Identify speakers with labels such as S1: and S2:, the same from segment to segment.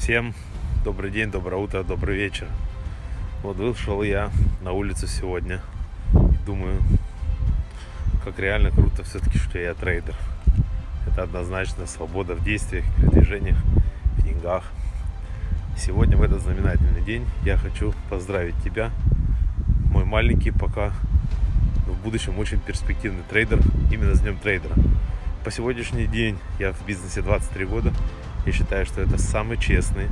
S1: Всем добрый день, доброе утро, добрый вечер. Вот вышел я на улицу сегодня. Думаю, как реально круто все-таки, что я трейдер. Это однозначно свобода в действиях, передвижениях, в деньгах. Сегодня, в этот знаменательный день, я хочу поздравить тебя, мой маленький, пока в будущем очень перспективный трейдер, именно с Днем трейдера. По сегодняшний день я в бизнесе 23 года. Я считаю, что это самый честный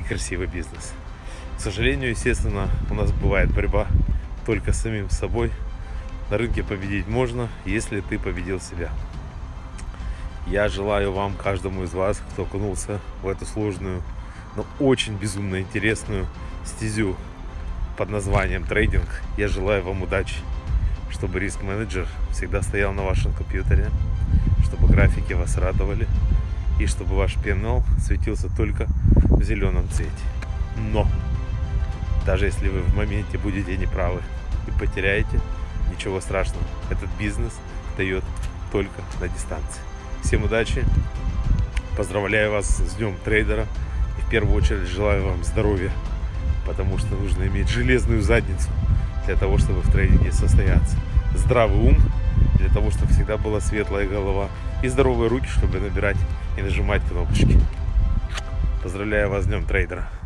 S1: и красивый бизнес. К сожалению, естественно, у нас бывает борьба только с самим собой. На рынке победить можно, если ты победил себя. Я желаю вам, каждому из вас, кто окунулся в эту сложную, но очень безумно интересную стезю под названием трейдинг, я желаю вам удачи, чтобы риск-менеджер всегда стоял на вашем компьютере, чтобы графики вас радовали и чтобы ваш пенал светился только в зеленом цвете. Но даже если вы в моменте будете неправы и потеряете, ничего страшного. Этот бизнес дает только на дистанции. Всем удачи. Поздравляю вас с Днем трейдера. И в первую очередь желаю вам здоровья, потому что нужно иметь железную задницу для того, чтобы в трейдинге состояться. Здравый ум для того, чтобы всегда была светлая голова и здоровые руки, чтобы набирать и нажимать кнопочки. Поздравляю вас с Днем трейдера.